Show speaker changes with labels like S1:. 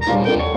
S1: Música